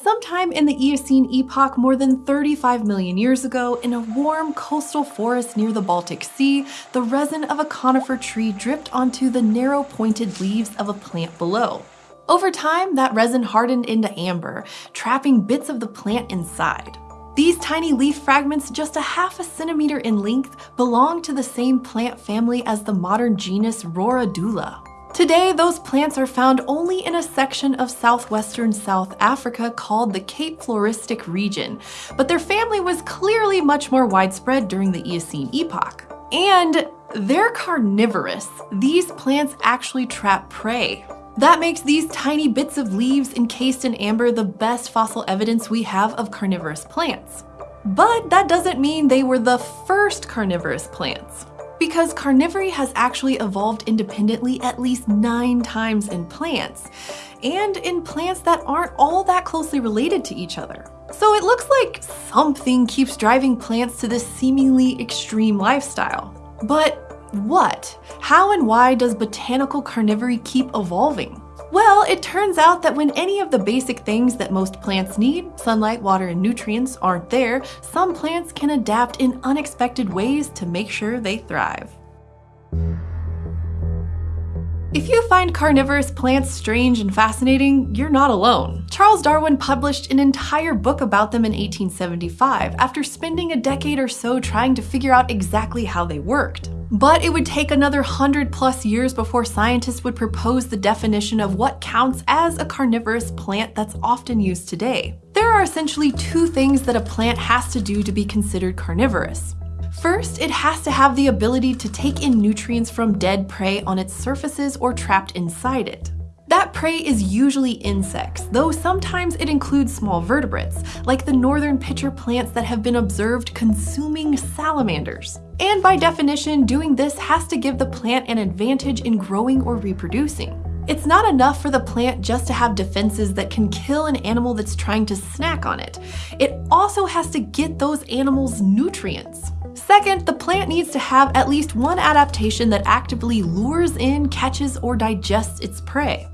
Sometime in the Eocene epoch more than 35 million years ago, in a warm coastal forest near the Baltic Sea, the resin of a conifer tree dripped onto the narrow pointed leaves of a plant below. Over time, that resin hardened into amber, trapping bits of the plant inside. These tiny leaf fragments, just a half a centimeter in length, belong to the same plant family as the modern genus Roridula. Today, those plants are found only in a section of southwestern South Africa called the Cape Floristic region, but their family was clearly much more widespread during the Eocene epoch. And they're carnivorous. These plants actually trap prey. That makes these tiny bits of leaves encased in amber the best fossil evidence we have of carnivorous plants. But that doesn't mean they were the first carnivorous plants because carnivory has actually evolved independently at least nine times in plants, and in plants that aren't all that closely related to each other. So it looks like something keeps driving plants to this seemingly extreme lifestyle. But what? How and why does botanical carnivory keep evolving? Well, it turns out that when any of the basic things that most plants need, sunlight, water, and nutrients, aren't there, some plants can adapt in unexpected ways to make sure they thrive. If you find carnivorous plants strange and fascinating, you're not alone. Charles Darwin published an entire book about them in 1875 after spending a decade or so trying to figure out exactly how they worked. But it would take another hundred plus years before scientists would propose the definition of what counts as a carnivorous plant that's often used today. There are essentially two things that a plant has to do to be considered carnivorous. First, it has to have the ability to take in nutrients from dead prey on its surfaces or trapped inside it. That prey is usually insects, though sometimes it includes small vertebrates, like the northern pitcher plants that have been observed consuming salamanders. And by definition, doing this has to give the plant an advantage in growing or reproducing. It's not enough for the plant just to have defenses that can kill an animal that's trying to snack on it. It also has to get those animals nutrients. Second, the plant needs to have at least one adaptation that actively lures in, catches, or digests its prey.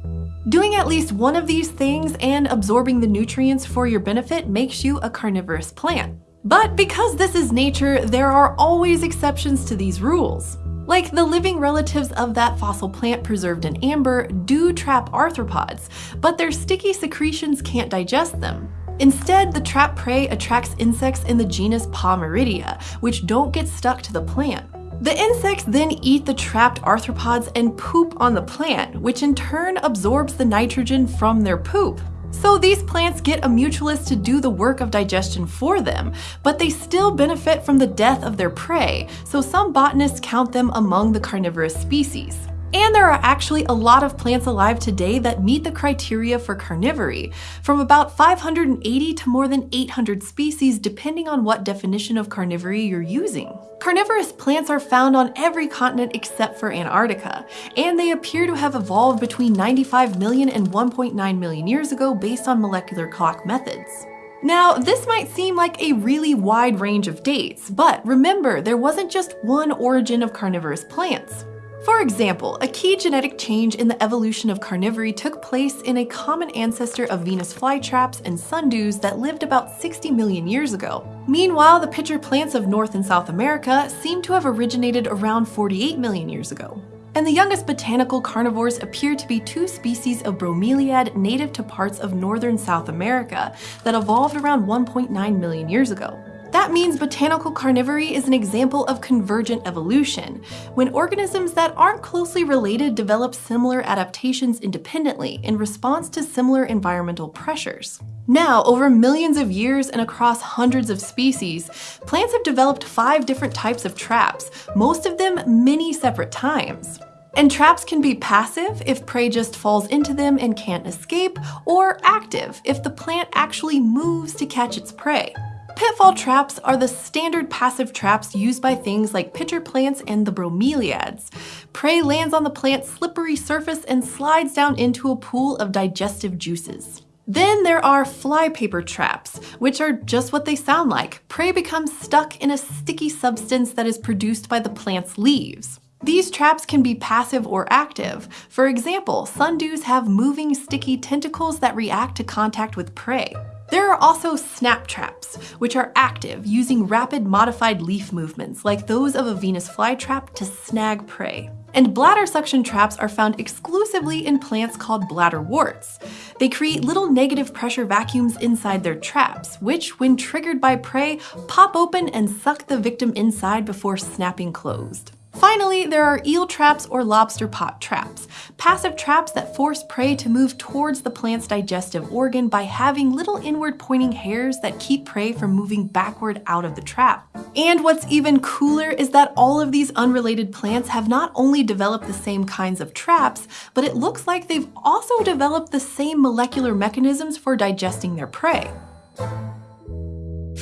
Doing at least one of these things and absorbing the nutrients for your benefit makes you a carnivorous plant. But because this is nature, there are always exceptions to these rules. Like the living relatives of that fossil plant preserved in amber do trap arthropods, but their sticky secretions can't digest them. Instead, the trap prey attracts insects in the genus Pameridea, which don't get stuck to the plant. The insects then eat the trapped arthropods and poop on the plant, which in turn absorbs the nitrogen from their poop. So these plants get a mutualist to do the work of digestion for them, but they still benefit from the death of their prey, so some botanists count them among the carnivorous species. And there are actually a lot of plants alive today that meet the criteria for carnivory, from about 580 to more than 800 species depending on what definition of carnivory you're using. Carnivorous plants are found on every continent except for Antarctica, and they appear to have evolved between 95 million and 1.9 million years ago based on molecular clock methods. Now, this might seem like a really wide range of dates, but remember, there wasn't just one origin of carnivorous plants. For example, a key genetic change in the evolution of carnivory took place in a common ancestor of Venus flytraps and sundews that lived about 60 million years ago. Meanwhile, the pitcher plants of North and South America seem to have originated around 48 million years ago. And the youngest botanical carnivores appear to be two species of bromeliad native to parts of northern South America that evolved around 1.9 million years ago. That means botanical carnivory is an example of convergent evolution, when organisms that aren't closely related develop similar adaptations independently in response to similar environmental pressures. Now, over millions of years and across hundreds of species, plants have developed five different types of traps, most of them many separate times. And traps can be passive if prey just falls into them and can't escape, or active if the plant actually moves to catch its prey. Pitfall traps are the standard passive traps used by things like pitcher plants and the bromeliads. Prey lands on the plant's slippery surface and slides down into a pool of digestive juices. Then there are flypaper traps, which are just what they sound like. Prey becomes stuck in a sticky substance that is produced by the plant's leaves. These traps can be passive or active. For example, sundews have moving sticky tentacles that react to contact with prey. There are also snap traps, which are active, using rapid modified leaf movements like those of a Venus flytrap to snag prey. And bladder suction traps are found exclusively in plants called bladderworts. They create little negative pressure vacuums inside their traps, which, when triggered by prey, pop open and suck the victim inside before snapping closed. Finally, there are eel traps or lobster pot traps, passive traps that force prey to move towards the plant's digestive organ by having little inward pointing hairs that keep prey from moving backward out of the trap. And what's even cooler is that all of these unrelated plants have not only developed the same kinds of traps, but it looks like they've also developed the same molecular mechanisms for digesting their prey.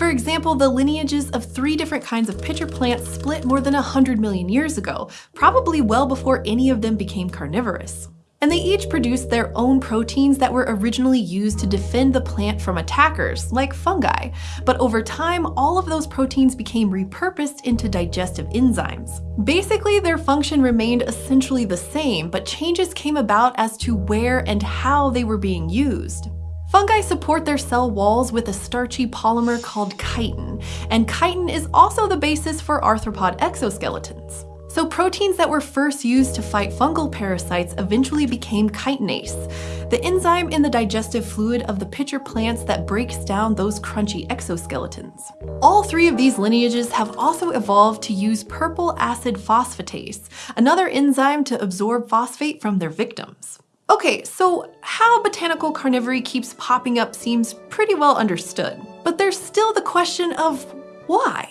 For example, the lineages of three different kinds of pitcher plants split more than 100 million years ago, probably well before any of them became carnivorous. And they each produced their own proteins that were originally used to defend the plant from attackers, like fungi. But over time, all of those proteins became repurposed into digestive enzymes. Basically, their function remained essentially the same, but changes came about as to where and how they were being used. Fungi support their cell walls with a starchy polymer called chitin, and chitin is also the basis for arthropod exoskeletons. So proteins that were first used to fight fungal parasites eventually became chitinase, the enzyme in the digestive fluid of the pitcher plants that breaks down those crunchy exoskeletons. All three of these lineages have also evolved to use purple acid phosphatase, another enzyme to absorb phosphate from their victims. Okay, so how botanical carnivory keeps popping up seems pretty well understood. But there's still the question of why?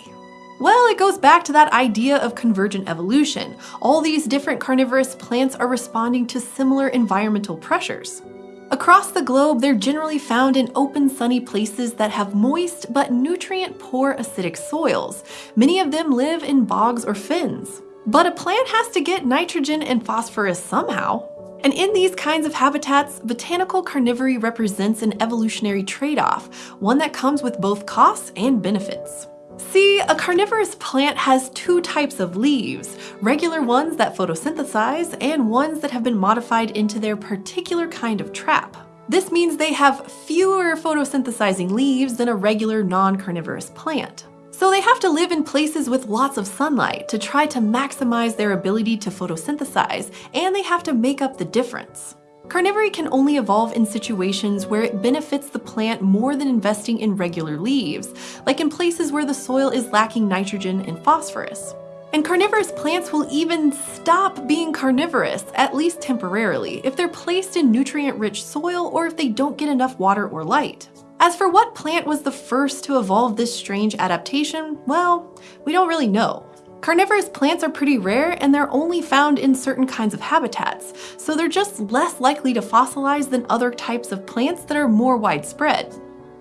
Well, it goes back to that idea of convergent evolution. All these different carnivorous plants are responding to similar environmental pressures. Across the globe, they're generally found in open sunny places that have moist but nutrient-poor acidic soils. Many of them live in bogs or fens. But a plant has to get nitrogen and phosphorus somehow. And in these kinds of habitats, botanical carnivory represents an evolutionary trade-off, one that comes with both costs and benefits. See, a carnivorous plant has two types of leaves, regular ones that photosynthesize and ones that have been modified into their particular kind of trap. This means they have fewer photosynthesizing leaves than a regular non-carnivorous plant. So they have to live in places with lots of sunlight to try to maximize their ability to photosynthesize, and they have to make up the difference. Carnivory can only evolve in situations where it benefits the plant more than investing in regular leaves, like in places where the soil is lacking nitrogen and phosphorus. And carnivorous plants will even stop being carnivorous, at least temporarily, if they're placed in nutrient-rich soil or if they don't get enough water or light. As for what plant was the first to evolve this strange adaptation, well, we don't really know. Carnivorous plants are pretty rare and they're only found in certain kinds of habitats, so they're just less likely to fossilize than other types of plants that are more widespread.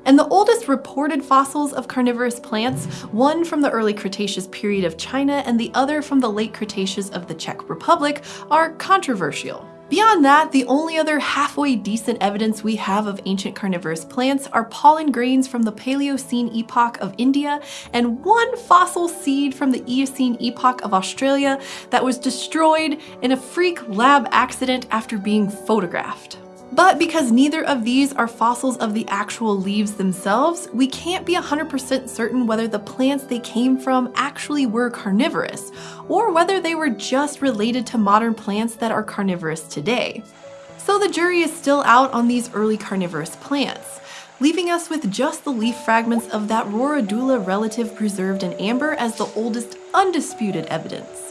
And the oldest reported fossils of carnivorous plants, one from the early Cretaceous period of China and the other from the late Cretaceous of the Czech Republic, are controversial. Beyond that, the only other halfway decent evidence we have of ancient carnivorous plants are pollen grains from the Paleocene epoch of India and one fossil seed from the Eocene epoch of Australia that was destroyed in a freak lab accident after being photographed. But because neither of these are fossils of the actual leaves themselves, we can't be 100% certain whether the plants they came from actually were carnivorous, or whether they were just related to modern plants that are carnivorous today. So the jury is still out on these early carnivorous plants, leaving us with just the leaf fragments of that Roridula relative preserved in amber as the oldest undisputed evidence.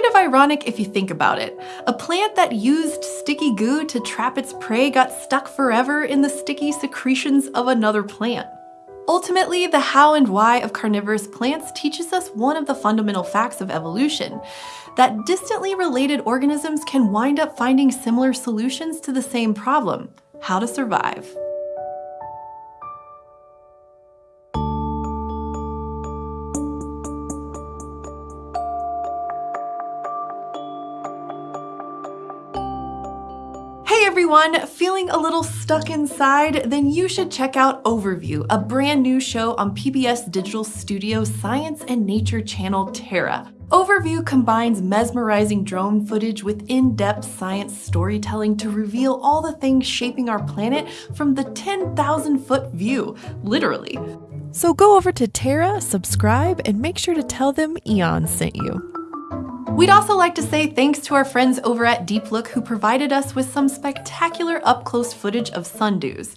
Kind of ironic if you think about it. A plant that used sticky goo to trap its prey got stuck forever in the sticky secretions of another plant. Ultimately, the how and why of carnivorous plants teaches us one of the fundamental facts of evolution, that distantly related organisms can wind up finding similar solutions to the same problem, how to survive. Everyone, feeling a little stuck inside? Then you should check out Overview, a brand new show on PBS Digital Studio's Science and Nature channel Terra. Overview combines mesmerizing drone footage with in-depth science storytelling to reveal all the things shaping our planet from the 10,000 foot view, literally. So go over to Terra, subscribe, and make sure to tell them Eon sent you. We'd also like to say thanks to our friends over at Deep Look who provided us with some spectacular up-close footage of sundews.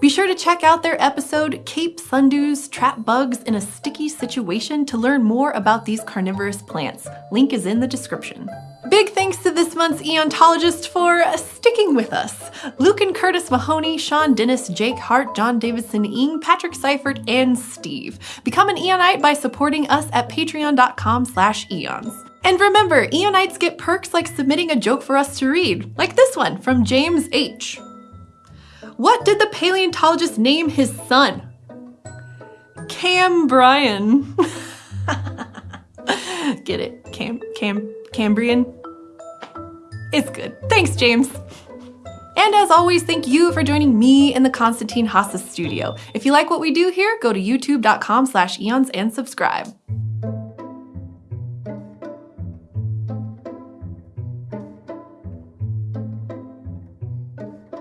Be sure to check out their episode, Cape Sundews Trap Bugs in a Sticky Situation to learn more about these carnivorous plants. Link is in the description. Big thanks to this month's Eontologist for sticking with us. Luke and Curtis Mahoney, Sean Dennis, Jake Hart, John Davidson Ing, Patrick Seifert, and Steve. Become an Eonite by supporting us at patreon.com slash eons. And remember, Eonites get perks like submitting a joke for us to read, like this one from James H. What did the paleontologist name his son? Cambrian. Get it? Cam, Cam, Cambrian? It's good. Thanks, James. And as always, thank you for joining me in the Konstantin Haase studio. If you like what we do here, go to youtube.com slash eons and subscribe.